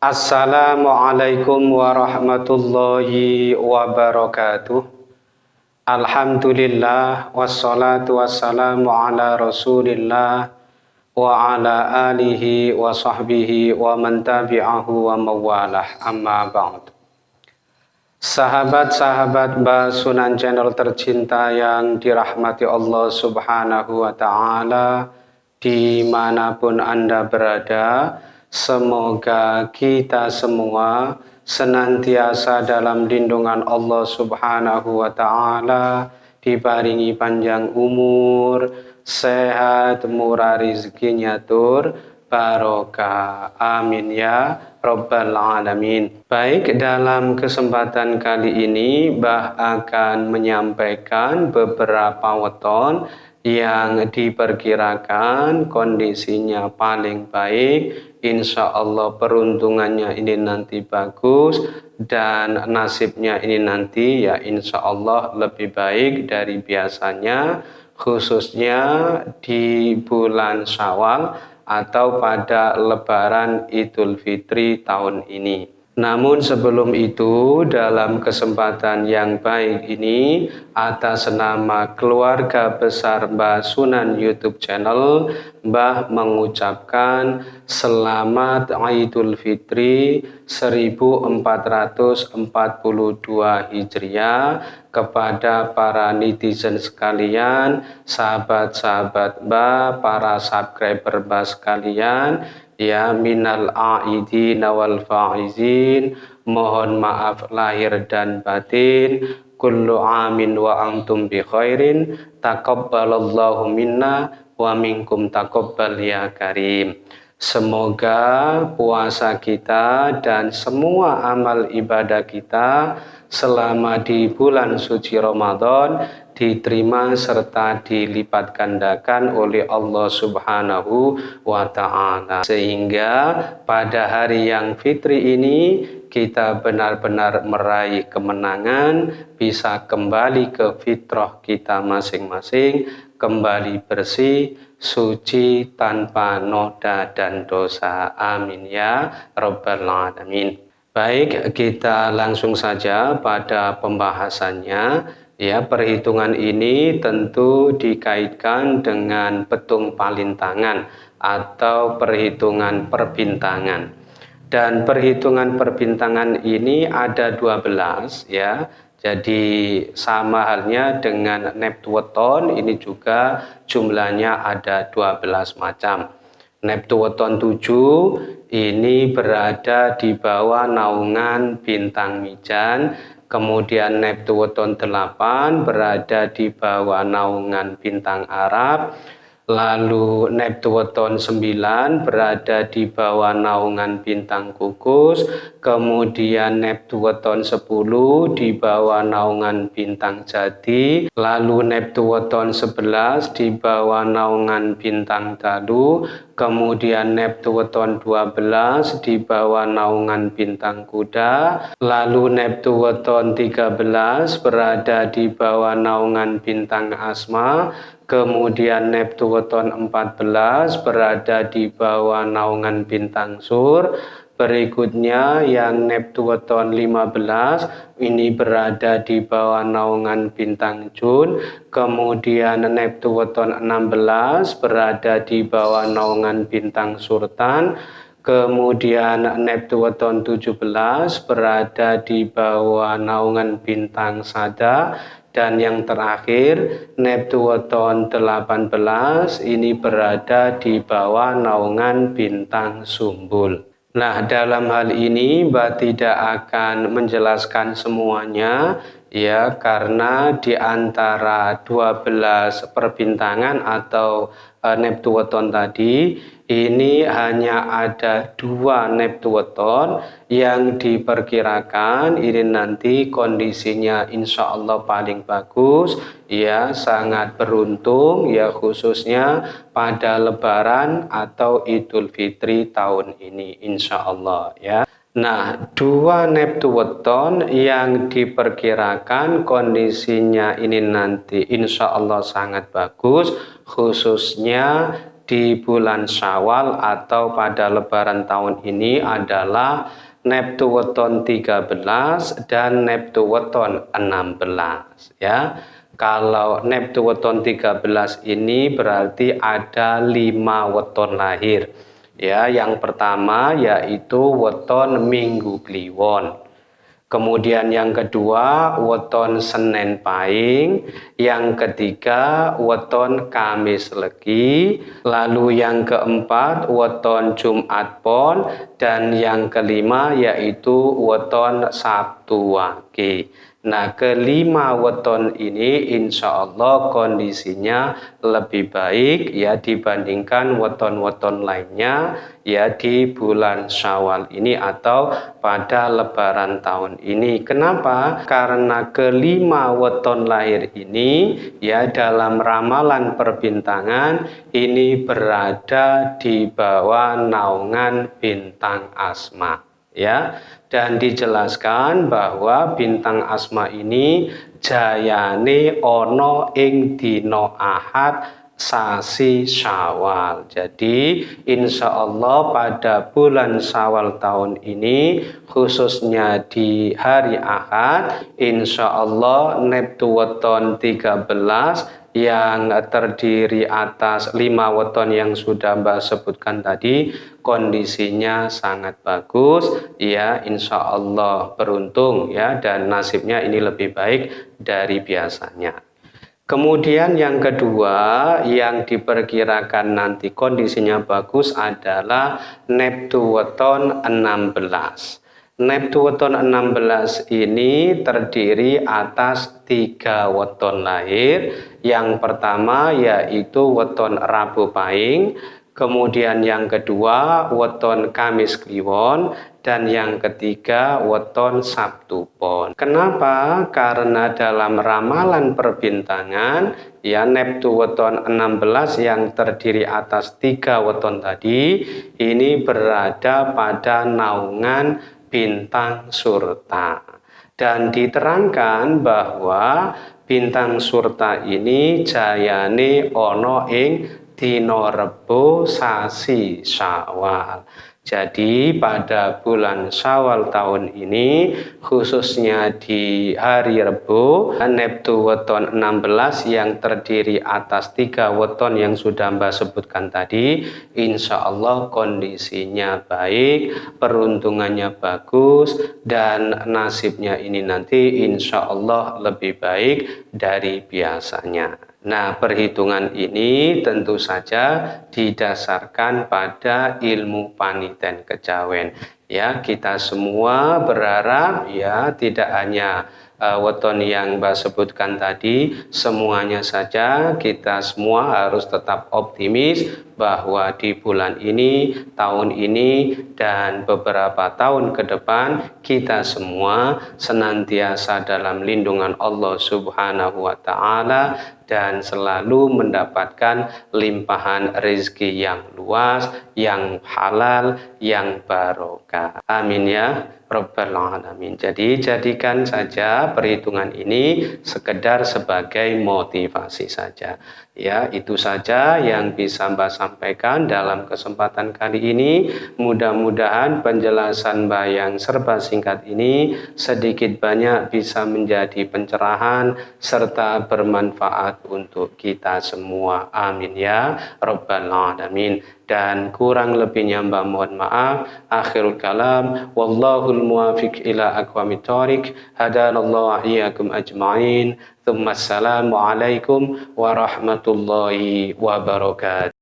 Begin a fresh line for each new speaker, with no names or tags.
Assalamualaikum warahmatullahi wabarakatuh. Alhamdulillah wassalatu wassalamu ala rasulillah wa ala alihi wa sahbihi wa man tabi'ahu wa mawalah. Amma ba'd. Sahabat-sahabat Basunan Channel tercinta yang dirahmati Allah subhanahu wa ta'ala di mana pun Anda berada, semoga kita semua senantiasa dalam lindungan Allah Subhanahu wa Ta'ala, dibaringi panjang umur, sehat, murah rezekinya tur, barokah. Amin ya Rabbal Alamin. Baik, dalam kesempatan kali ini, Bah akan menyampaikan beberapa weton yang diperkirakan kondisinya paling baik insya Allah peruntungannya ini nanti bagus dan nasibnya ini nanti ya insya Allah lebih baik dari biasanya khususnya di bulan syawal atau pada lebaran idul fitri tahun ini namun sebelum itu dalam kesempatan yang baik ini atas nama keluarga besar Mbah Sunan YouTube channel Mbah mengucapkan selamat Idul Fitri 1442 Hijriah kepada para netizen sekalian, sahabat-sahabat Mbah, para subscriber Mbah sekalian ya minal aidin wal faizin. Mohon maaf lahir dan batin. Kullu amin wa antum bi khairin. Taqabbalallahu minna wa minkum taqabbal ya karim. Semoga puasa kita dan semua amal ibadah kita selama di bulan suci Ramadan diterima serta dilipat gandakan oleh Allah Subhanahu wa taala. Sehingga pada hari yang fitri ini kita benar-benar meraih kemenangan, bisa kembali ke fitrah kita masing-masing, kembali bersih, suci tanpa noda dan dosa. Amin ya rabbal alamin. Baik, kita langsung saja pada pembahasannya. Ya, perhitungan ini tentu dikaitkan dengan petung palintangan atau perhitungan perbintangan. Dan perhitungan perbintangan ini ada 12 ya. Jadi sama halnya dengan Neptuoton ini juga jumlahnya ada 12 macam. Neptuoton 7 ini berada di bawah naungan bintang Mijan Kemudian Neptuoton 8 berada di bawah naungan bintang Arab. Lalu Neptuoton 9 berada di bawah naungan bintang Kukus. Kemudian Neptuoton 10 di bawah naungan bintang Jati. Lalu Neptuoton 11 di bawah naungan bintang Dalu kemudian Neptuoton 12 di bawah naungan bintang kuda, lalu Neptuoton 13 berada di bawah naungan bintang asma, kemudian Neptuoton 14 berada di bawah naungan bintang sur, Berikutnya yang Neptuoton 15 ini berada di bawah naungan bintang Jun. Kemudian Neptuoton 16 berada di bawah naungan bintang Surtan. Kemudian Neptuoton 17 berada di bawah naungan bintang Sada dan yang terakhir Neptuoton 18 ini berada di bawah naungan bintang Sumbul. Nah, dalam hal ini Mbak tidak akan menjelaskan semuanya ya karena di antara 12 perbintangan atau uh, Neptuoton tadi ini hanya ada dua Neptuoton yang diperkirakan ini nanti kondisinya insya Allah paling bagus. Ya sangat beruntung ya khususnya pada lebaran atau idul fitri tahun ini insya Allah ya Nah, dua Neptuoton yang diperkirakan kondisinya ini nanti insya Allah sangat bagus, khususnya di bulan Syawal atau pada lebaran tahun ini adalah Neptu weton 13 dan Neptu weton 16 ya. Kalau Neptu weton 13 ini berarti ada 5 weton lahir. Ya, yang pertama yaitu weton Minggu Kliwon. Kemudian yang kedua, weton Senin Pahing. Yang ketiga, weton Kamis Legi. Lalu yang keempat, weton Jumat Pon. Dan yang kelima yaitu weton Sabtu Wage. Nah, kelima weton ini insya Allah kondisinya lebih baik ya dibandingkan weton-weton lainnya ya di bulan Syawal ini atau pada lebaran tahun ini. Kenapa? Karena kelima weton lahir ini ya dalam ramalan perbintangan ini berada di bawah naungan bintang asma ya dan dijelaskan bahwa bintang asma ini jayane ono ing dino ahad sasi syawal. Jadi insya Allah pada bulan syawal tahun ini khususnya di hari ahad insya Allah Neptu weton 13 yang terdiri atas lima weton yang sudah Mbak sebutkan tadi kondisinya sangat bagus. Ya insya Allah beruntung ya dan nasibnya ini lebih baik dari biasanya. Kemudian yang kedua yang diperkirakan nanti kondisinya bagus adalah Neptu weton 16 Neptu weton 16 ini terdiri atas tiga weton lahir. Yang pertama yaitu weton Rabu Pahing, kemudian yang kedua weton Kamis Kliwon, dan yang ketiga weton Sabtu Pon. Kenapa? Karena dalam ramalan perbintangan ya Neptu weton 16 yang terdiri atas tiga weton tadi ini berada pada naungan bintang surta. Dan diterangkan bahwa bintang surta ini jayane ono ing dino rebo sasi syawal. Jadi pada bulan Syawal tahun ini khususnya di hari Rebo Neptu weton 16 yang terdiri atas tiga weton yang sudah Mbak sebutkan tadi Insya Allah kondisinya baik peruntungannya bagus dan nasibnya ini nanti Insya Allah lebih baik dari biasanya Nah, perhitungan ini tentu saja didasarkan pada ilmu paniten kejawen. Ya, kita semua berharap ya tidak hanya uh, weton yang Mbak sebutkan tadi semuanya saja kita semua harus tetap optimis bahwa di bulan ini, tahun ini, dan beberapa tahun ke depan kita semua senantiasa dalam lindungan Allah Subhanahu wa Ta'ala dan selalu mendapatkan limpahan rezeki yang luas, yang halal, yang barokah. Amin ya. Rabbal Alamin. Jadi jadikan saja perhitungan ini sekedar sebagai motivasi saja. Ya, itu saja yang bisa Mbak dalam kesempatan kali ini. Mudah-mudahan penjelasan Mbak yang serba singkat ini sedikit banyak bisa menjadi pencerahan serta bermanfaat untuk kita semua. Amin ya Rabbal Alamin. Dan kurang lebihnya Mbak mohon maaf. Akhirul kalam. Wallahul muwafiq ila aqwamit thoriq hadanallahu ajma'in. Thumma warahmatullahi wabarakatuh